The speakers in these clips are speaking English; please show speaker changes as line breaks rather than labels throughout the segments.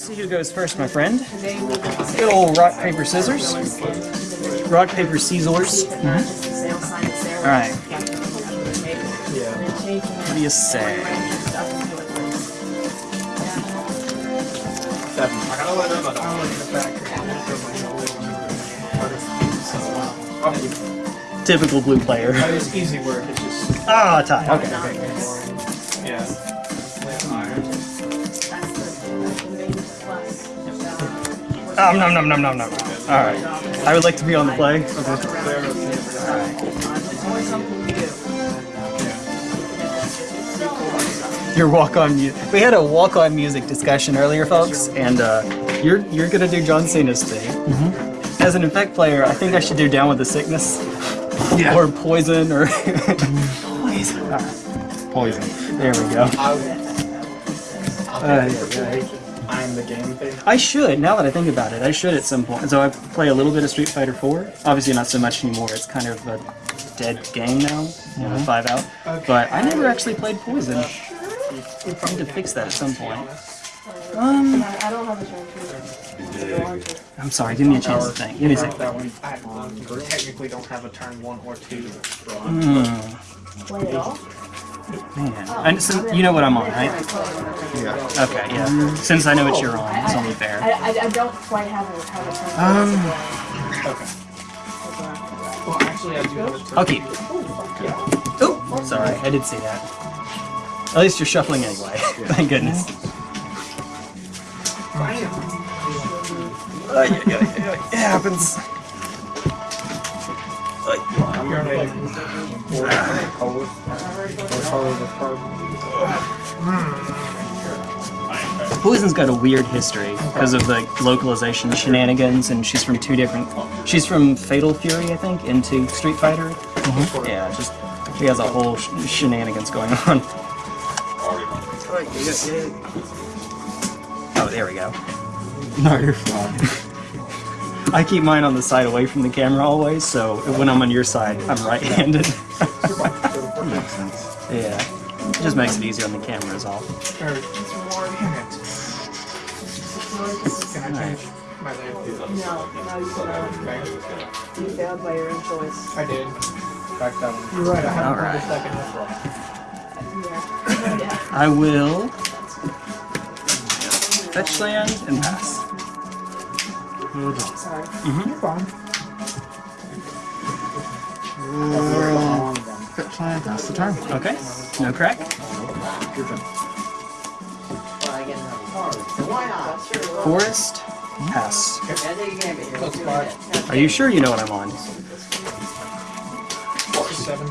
See who goes first, my friend. Good old rock, paper, scissors. Rock, paper, scissors. Alright. What do you say? Typical blue player.
It's easy work,
Ah, tie. Okay.
yeah.
Um, nom nom nom nom nom. Alright. I would like to be on the play. Your walk-on music. We had a walk-on music discussion earlier, folks, and uh, you're you're gonna do John Cena's thing. As an effect player, I think I should do Down with the Sickness,
Yeah.
or Poison, or Poison.
Poison.
There we go. Uh,
I'm the game thing.
I should, now that I think about it, I should at some point. So I play a little bit of Street Fighter 4. Obviously not so much anymore, it's kind of a dead game now, you know, five out. But I never actually played Poison. I need to fix that at some point. Um,
I don't have a chance
I'm sorry, give me a chance to think. Give me a second.
That I technically don't have a turn one or two.
Hmm,
to play it all.
Man. And so, you know what I'm on, right?
Yeah.
Okay, yeah. Since I know what you're on, it's only fair.
I, I don't quite have a, have a turn.
Um,
Okay. Well, actually, I do have a turn.
I'll keep. Oh, sorry, I did see that. At least you're shuffling anyway. Thank goodness. Uh, yeah, yeah, yeah, yeah. It happens. Poison's got a weird history because of the localization shenanigans, and she's from two different. She's from Fatal Fury, I think, into Street Fighter. Mm-hmm. Yeah, just she has a whole sh- shenanigans going on. Oh, there we go.
No, you're fine.
I keep mine on the side away from the camera always, so when I'm on your side, I'm right-handed.
Makes sense.
yeah, it just makes it easier on the camera is all.
Or, damn it. Can I change my name?
No, no, you cannot. You failed by your own choice.
I did. Back that one. You're right, I haven't
Alright.
played the second one.
Yeah.
I will fetch land and pass.
Sorry.
You're fine.
Fetch land, that's the turn.
Okay, no crack. You're done. Forest, pass. Are you sure you know what I'm on?
Seven.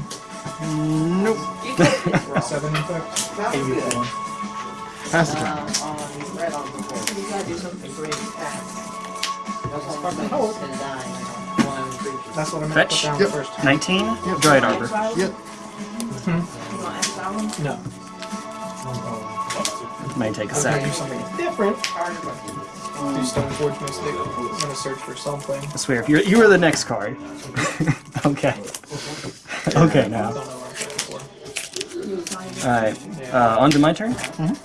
Nope.
Seven effect. Eighty-four.
Pass the turn.
That's what I'm gonna
Fetch.
put down
Yep.
first.
19, Dryad Arbor.
Yep.
You want X Island?
No.
May take a
I was gonna do
sec.
something different. Do Stoneforge Mystic. I'm gonna search for something.
I swear, if you're, you were the next card. okay. Okay, now.
Don't know what I'm searching for.
Alright, uh, on to my turn?
Mm-hmm.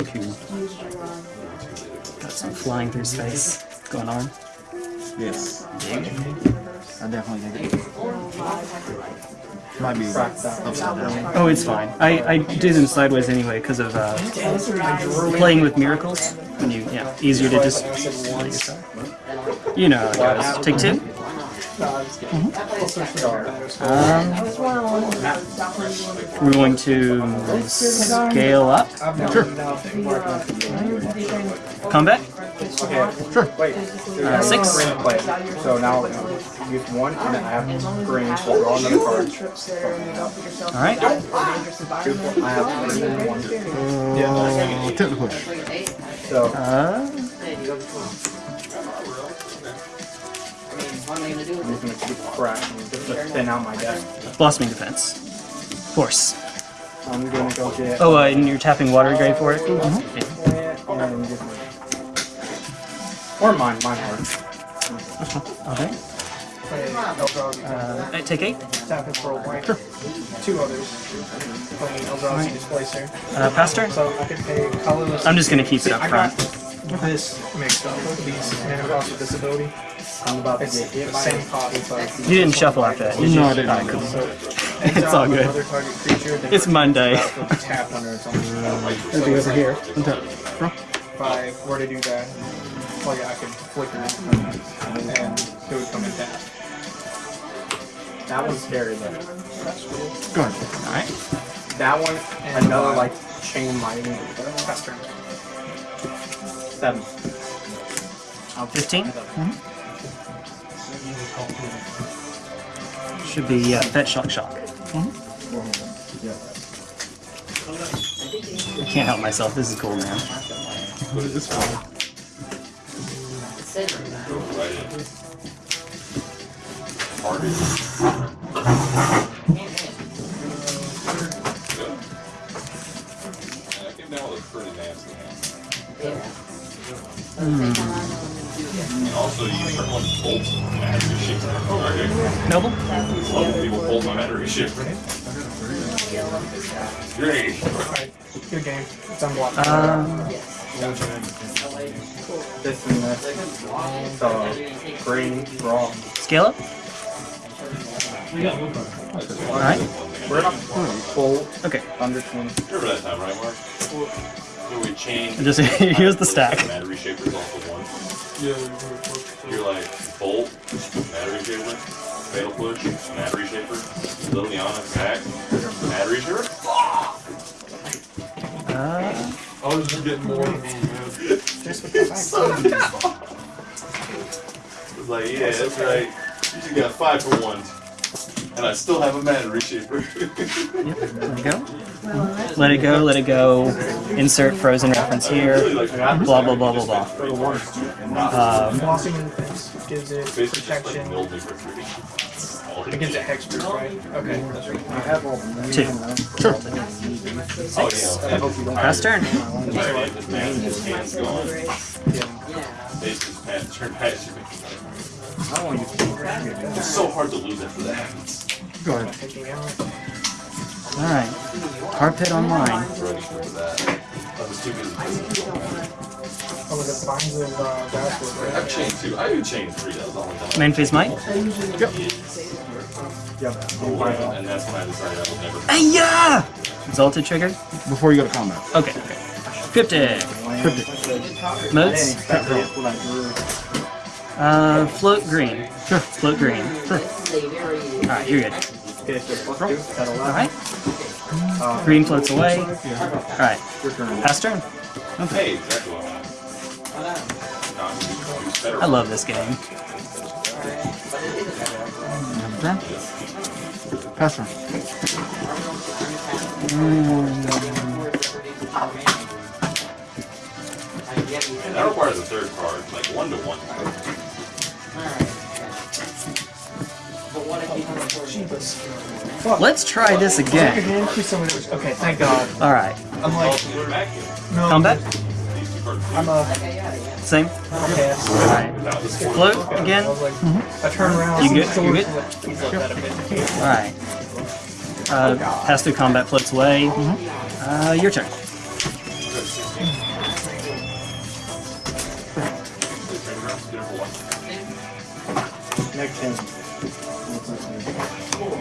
Got some flying through space going on.
Yes. I definitely think it. Might be upside down.
Oh, it's fine. I, I do them sideways anyway because of uh, playing with miracles. When you, yeah, easier to just. You know how it goes. Take two. Um, we're going to scale up.
Sure.
Combat.
Sure.
Wait.
Uh, six.
Play. So now uh, use one, and then I have green. So draw another card.
Trips there and you don't put yourself
All right.
in a dangerous environment.
I have green and one.
Uh, technical push.
So
Uh,
I'm just gonna keep crashing just to thin out my deck.
blossoming defense. Force.
I'm gonna go get.
Oh, uh, and you're tapping water grade for it. Yeah.
and get my- Or mine, mine are.
Okay.
Play Eldrazi.
Uh, take eight.
Tap it for a white. Two others. Playing Eldrazi Displacer.
Uh, pass turn.
So I can pay colorless.
I'm just gonna keep it up
I got
front.
this mixed up. These mana cost with this ability. It's the same cost, but
You didn't shuffle after that, did you?
No, I didn't.
Alright, cool.
so
It's all good.
Creature,
It's Monday.
will be tapped under its own.
It'll be over here. Untap. Draw.
If I were to do that, well, yeah, I could flicker it and it would come in tap.
That one's scary though.
Go ahead.
Alright.
That one,
And,
another
uh,
like chain lightning.
Pass turn.
Seven.
15? Should be uh, Fetch Shock Shock. I can't help myself. This is cool, man.
What is this for?
I came down with a pretty nasty hand. And also, you start one bolt battery shifter. Okay.
Noble?
A lot of people bolt my battery shifter. Great.
Alright, good game. It's unblocked.
Um,
This and this. So green raw.
scale up? Alright.
We're not full
Okay.
under twenty.
Remember that time, right, Mark? So we changed.
Just here's the stack.
Battery shapers off of one. You're like bolt, battery shaper, fatal push, battery shaper, Liliana attack, battery shaper. I was just getting more. It's like, yeah, that's right. You just got five for one. And I still have a battery shaper.
let it go. Let it go, let it go. Insert frozen reference here. Blah, blah, blah, blah, blah. Um,
Blossoming Defense gives it
Basically just like
protection.
Milled me for three. All
It gives it hexproof, right? Okay, that's right.
I have all the
two.
Sure.
Oh, yeah.
Pass turn.
Alright, this man, his hand's gone.
Yeah.
Bases man, turn back.
I don't want to use
It's so hard to lose after that happens.
Go ahead.
Alright. Hard pit online.
Ready for that. That was too busy.
Oh, with the vines of uh,
I've
right?
chained two. I do chain three. That was the only time.
Main phase might.
Yep.
And that's when I decided I would never.
Ayah! Exalted trigger.
Before you go to combat.
Okay, okay. Cryptic.
Cryptic.
Modes.
That's what I drew.
Uh, float green.
Sure.
Float green. Alright, you're good.
Okay, so plus two. That'll allow.
Alright. Uh, green floats away. Alright.
Your turn.
Pass turn.
Hey, exactly what I wanted. Not to use better.
I love this game.
Have a turn. Pass.
That requires a third card, like one to one.
Let's try this again.
hand, please tell me there was- Okay, thank God.
Alright.
I'm like,
Also, we're back
Combat?
These two cards.
I'm a
Same?
pass.
Alright.
Without this one.
Float again?
was like, I turn around.
You good? You good?
like, He's like that a bit.
Alright. Uh, pass through combat floats away. Uh, your turn.
Next turn.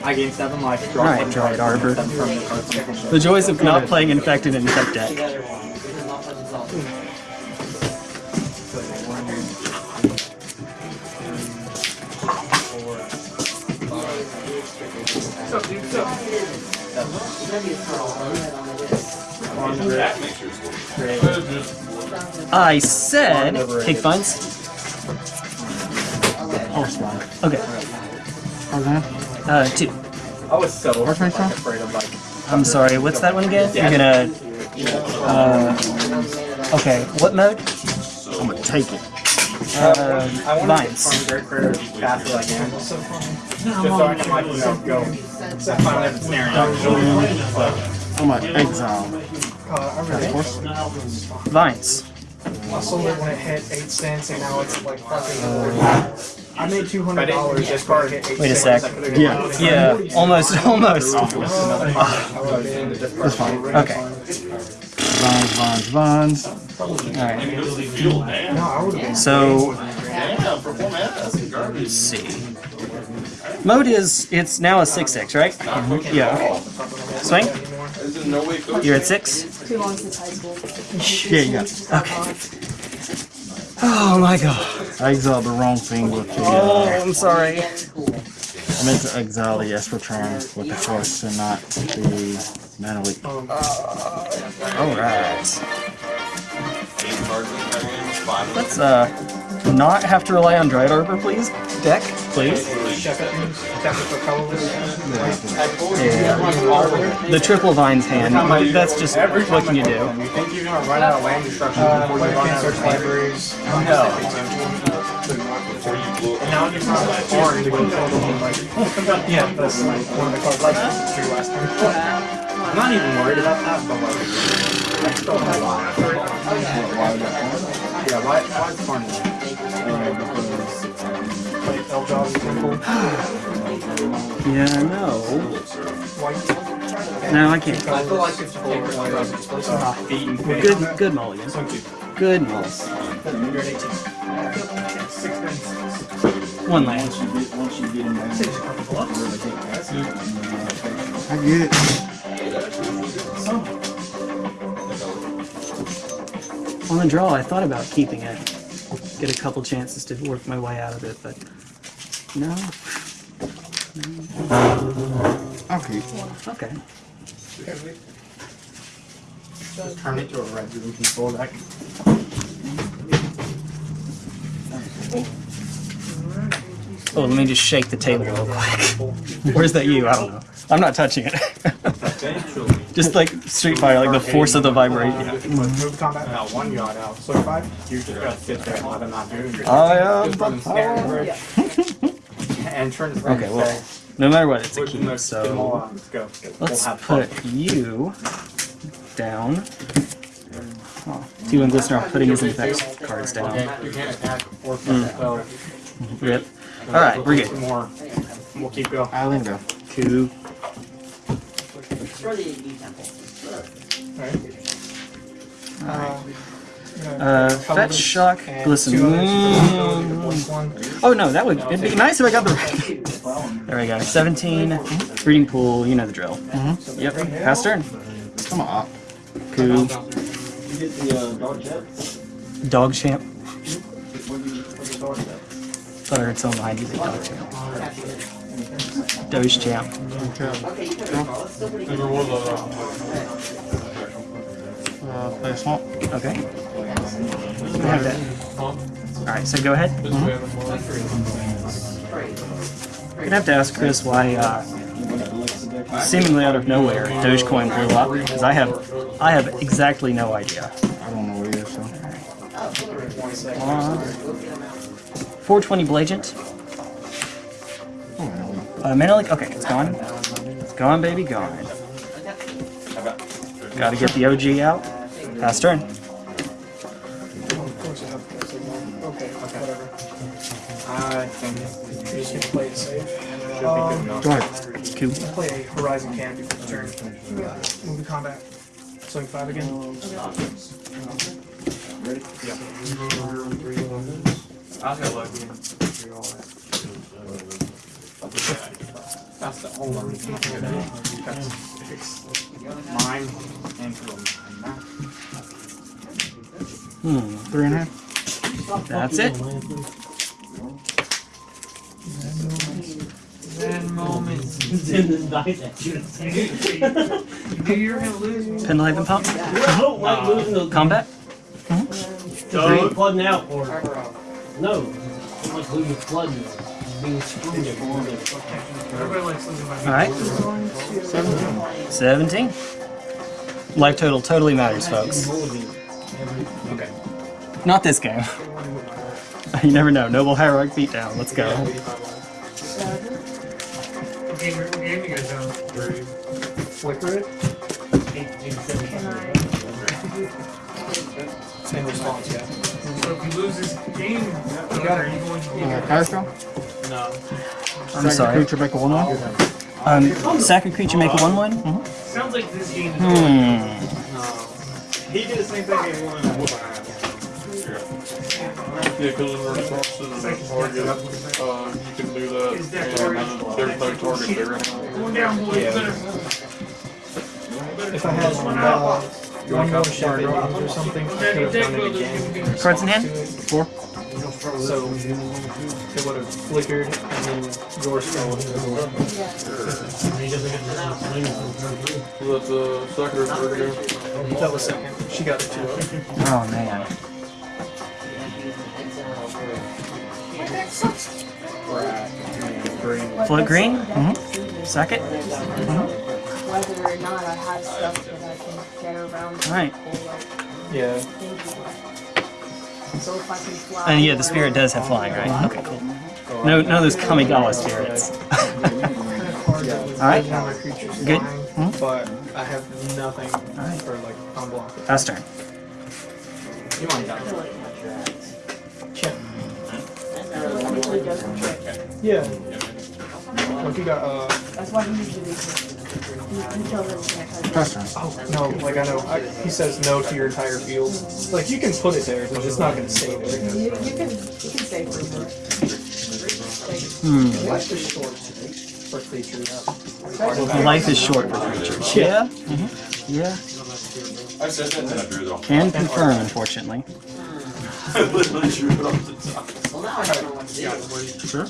I gain seven life. Draw one
Dried
card,
Arbor.
the card section.
The joys of not playing infected in tech deck.
That makes yours work.
I said take
line.
Okay. Uh, two.
I was so afraid of like.
I'm sorry. What's that one again? You're gonna. Uh, okay. What mode? Uh,
I want to
vines.
farm great critter as fast as I can.
So funny.
Just so I can like you know go. So finally have snaring out.
I'm gonna exile.
Uh, I really
Horse.
Vines.
I sold it when it hit eight cents, and now it's like fucking. I made two hundred dollars just for it hit eight
Wait a
cents.
sec.
Yeah.
Yeah. Almost. Almost.
That's fine.
Okay.
Vines, vines, vines.
Alright.
And it goes to man.
No, I would have been.
So
Damn, for four mana, that's garbage.
let's see. Mode is it's now a six six, right? Yeah. Okay. Swing.
Is there no way coach?
You're at six.
Too long since high school.
Yeah, yeah.
Okay. Oh my god.
I exiled the wrong thing with the.
Oh,
Uh,
I'm sorry.
I meant to exile the Espertron with the force and not the mana leak.
Let's uh not have to rely on Dryad Arbor, please. Deck, please.
Check it. Check it for colorless.
Yeah. The triple vines hand. That's just what can you do?
You think you're gonna run out of land destruction
Uh,
before you run
can
out
search
of
libraries.
Before you
And now you're not foreign to go kill them. Like, yeah, that's like one of the cards like two last time.
I'm not even worried about that, but like, I still have a lot. Yeah, why, why is Carnage?
Like Eldrazi Temple,
Yeah, no.
white.
No, I can't.
I feel like if you take one of those, it's supposed to be eaten.
Good, good mulligan. Good mulligan.
You're at 18.
One land.
I get it.
On the draw, I thought about keeping it. Get a couple chances to work my way out of it, but no.
Okay.
Okay.
Just turn it to a red room control deck.
Oh, let me just shake the table real quick. Where's that you? I don't know. I'm not touching it. just like Street Fighter, like the force of the vibration. Yeah.
Move combat now, one yard out. So five, you just gotta sit there and let him not do it.
I am the
run scared. And turn his
Okay, well, no matter what, it's a
Push him,
keep,
let's get them all
so.
Let's. We'll have
put you down. Oh, two and listener, I'm putting his effects cards down.
can't, you can't attack or. Hmm.
Rip. Alright, we're good.
More. We'll keep going.
Island go.
Coup. Uh, fetch, shock,
And
glisten.
two others.
Mm.
Voice.
Oh no, that would it'd be nice if I got the. right. there we go. 17. Reading pool. You know the drill. Yep. Pass turn.
Come on.
Coup. Dog champ. Thought I heard someone behind you say dog champ. Doge champ.
Uh, play a swamp.
Okay. I have that. Alright, so go ahead. I'm gonna have to ask Chris why, uh, seemingly out of nowhere, Dogecoin blew up, because I have, I have exactly no idea.
I don't know what it is, so.
Uh, 420 Blagent.
Oh, I don't know.
Uh, Mana Leak, okay, it's gone. It's gone, baby, gone. Gotta get the OG out. Pass turn.
Of course I have to say no. Okay, whatever.
I think
You're just gonna play it safe.
should be good.
Go ahead.
Coup.
Play a Horizon Canopy for the turn. Move to combat. Swing five again. Ready? Yeah.
I'll go look. That's the only reason I do that. Because it's mine and to mine.
Hmm,
Three and a half.
that's it. Penlive pump. Combat.
So flooding out or no? I'm like losing flooding. Being screwed.
Everybody likes losing my
Alright. 17. Life total totally matters, folks.
Okay.
Not this game. you never know. Noble Heroic beatdown. Let's go.
What game, what game you guys? Flicker it? In response, yeah.
So if he loses game, are you going to be
Uh, Fire?
No.
I'm sorry.
Creature make a one one.
Um, sack a creature, make a 1 1?
Sounds like this game is
Hmm.
No.
He did the same thing he wanted to whoop my ass.
Yeah, because in response to the target, uh, you can do that, and there's no target there.
Going down, boys.
Yeah.
Better.
If I had uh, one more shot or something, I could have done it again.
Cards in hand?
Four.
So it would have flickered and then yours fell into the door.
So that's a second or third again.
That was second. She got it too.
Oh man. Float green? Mm-hmm. Second?
Whether or not I have stuff that I can get around.
Alright.
Yeah.
So if I can fly.
And yeah, the spirit does have flying, right? Okay, cool. No, none of those Kamigawa spirits. Alright.
Another creature's
Good.
flying, But I have nothing
Alright.
for like on block.
Pass turn.
You might die.
Check.
Usually doesn't check.
Yeah. Like you got uh
That's why he usually does. You you tell them you can't touch it.
Pass turn.
oh no, like I know I, he says no to your entire field. Like you can put it there, but it's not gonna save it.
You, you can, you can save for it.
Hmm.
Life is short for creatures.
Life is short for creatures. Yeah. Yeah.
I said that and drew it off.
Can confirm, unfortunately.
I literally drew it off.
Sure.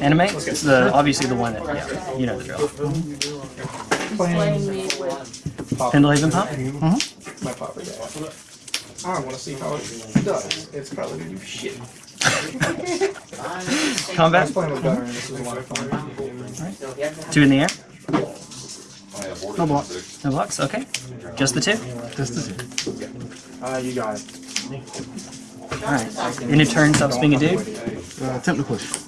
Animate? It's the obviously the one that yeah, you know the drill.
He's playing me with.
Pendelhaven pump? Mm-hmm.
My popper guy. I want to see how it does. It's probably gonna do shit. I
Combat?
was playing with Gunner this was a lot of fun.
Two in the air?
I have boarded
No block.
No blocks? Okay. Just the two?
Just the two.
Uh, you got it.
Alright. In a turn, stops being a dude.
Uh, attempt to push.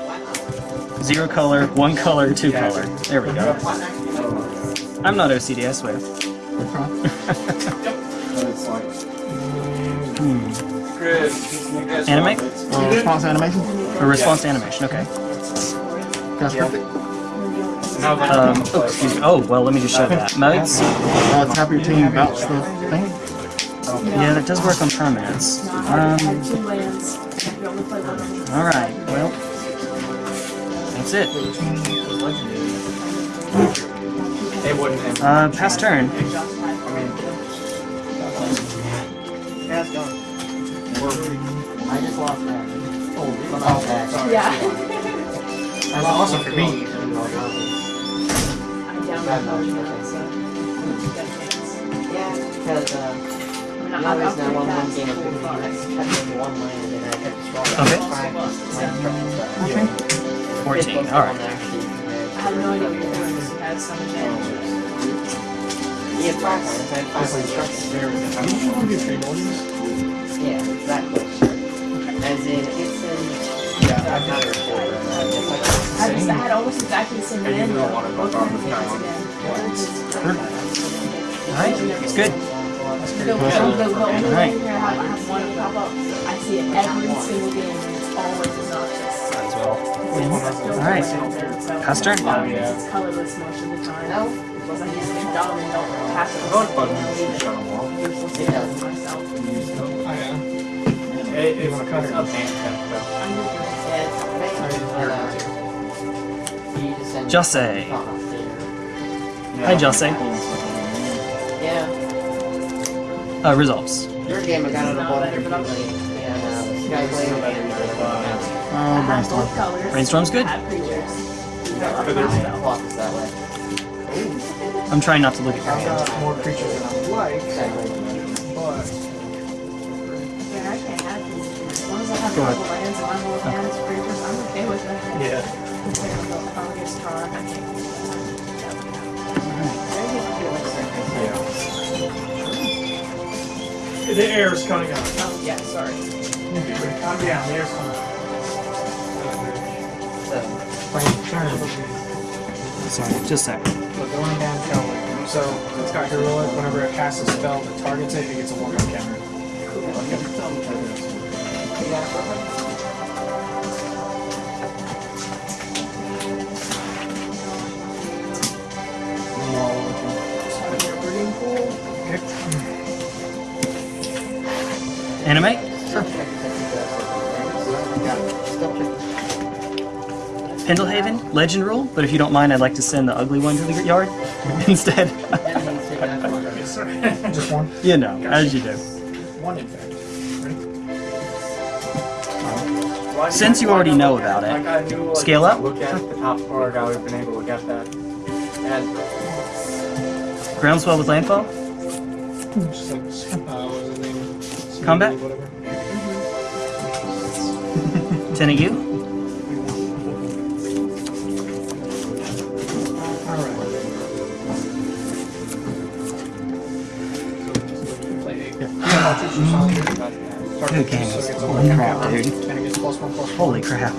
Zero color, one color, two color. There we go. I'm not OCD, I swear. Hmm.
Chris, you guys
Animate?
Uh, response animation.
A response to animation, okay.
Cast perfect.
Um, oh, excuse me. Oh, well, let me just show that. Modes?
Uh, tap your team, bounce the thing.
Yeah, that does work on permanents.
No, I
Um,
two lands.
That's it.
it wouldn't have.
Uh, pass turn.
I mean, yeah.
I just lost that.
Oh, sorry.
Yeah.
That's awesome for me.
I downloaded it, so. got.
Yeah, because uh,
I mean,
I
I'll-
always know one one game of
really
Pokemon. I kept one land and I kept destroying
Okay.
five land structures.
14, alright.
I have no idea what you're doing, because you had some advantages.
You have five lands, I have five land structures. Yeah, exactly. As in, it's in. Yeah, I'm not a reporter. It's like
I just had almost exactly the same
And you
land,
don't
though.
wanna go
both of them again.
Alright, it's good. Alright.
I I up. I see it every single game, it's always obnoxious.
Might as well. Pass turn.
It's colorless most of the time. It say.
Hi, Jose.
Yeah.
Uh, resolves.
Your game of lane. And uh, uh,
Oh, brainstorm.
Brainstorm's good.
I have creatures.
clock is that way.
I'm trying not to look at your hand.
more creatures than I would like, but
Yeah, I can't have creatures. As long I have
Go
a
ahead.
couple lands and my whole hand's creatures, I'm okay with that.
yeah.
The air get star, I can't.
The air's coming out.
Oh, yeah, sorry.
Calm down, the air's coming out.
Seven.
Playing turn.
Sorry, just a second.
So going down Kelly. So it's got heroic. Whenever it casts a spell that targets it, it gets a one-on counter.
Animate? Pendelhaven, legend rule, but if you don't mind, I'd like to send the ugly one to the yard instead.
Just one.
you know, as you do.
One in fact.
Since you already know about it,
I knew, like,
scale up.
Look at the top card. I would have been able to look at that. And
Groundswell with landfall?
Just like, uh, what was his name?
Combat?
Whatever.
Tenant you? Good game. Holy crap, dude.
And it gets plus one, plus one.
Holy crap.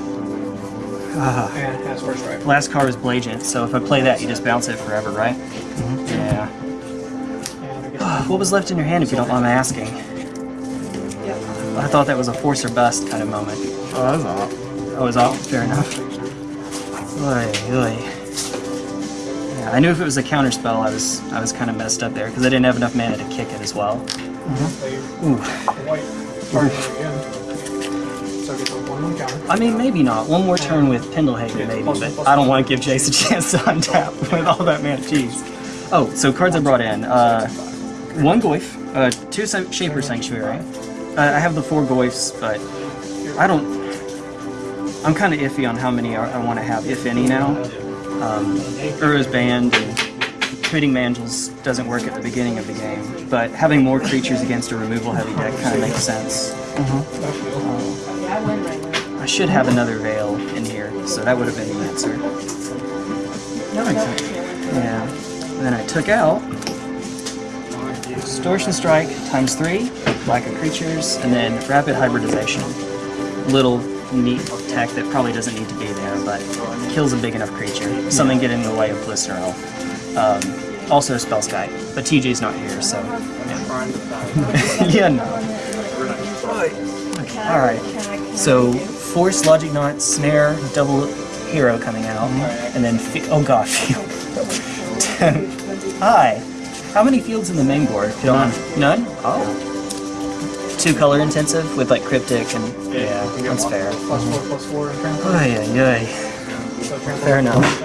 Ah.
And it has first strike.
Last card is Blagent, so if I play that, you just bounce it forever, right? Yeah.
And it gets
What was left in your hand, if you don't mind my asking? I thought that was a force or bust kind of moment.
Oh, that's off.
Oh, was off? Fair enough. Oy, oy. Yeah, I knew if it was a counter spell, I was I was kind of messed up there because I didn't have enough mana to kick it as well.
Play
Ooh.
white. Target again. So it gets a one one counter.
I mean, maybe not. One more turn with Pendelhaven, maybe, but I don't want to give Jace a chance to untap with all that mana. Jeez. Oh, so cards I brought in. Uh, one Goyf, uh, two Shaper Sanctuary. Uh, I have the four Goyfs, but I don't. I'm kind of iffy on how many I, I want to have, if any, now. Um, Ura's banned, and committing Mangels doesn't work at the beginning of the game, but having more creatures against a removal heavy deck kind of makes sense.
Yeah, I
should have another veil in here, so that would have been the answer. Yeah. And then I took out Distortion Strike times three, Lack of Creatures, and then Rapid Hybridization. Little neat tech that probably doesn't need to be there, but kills a big enough creature. Something get in the way of Blister Elf. Um, also Spellskite, but TJ's not here, so. Yeah, yeah no. Alright. So, Force, Logic Knot, Snare, Double Hero coming out, mm-hmm. and then, oh gosh. Field. Hi. How many fields in the main board? if you don't mind? None? Oh. Two color intensive with like cryptic and yeah, that's fair.
Plus four, plus four, and trample.
Ay, ay, ay.
So trample
Fair enough.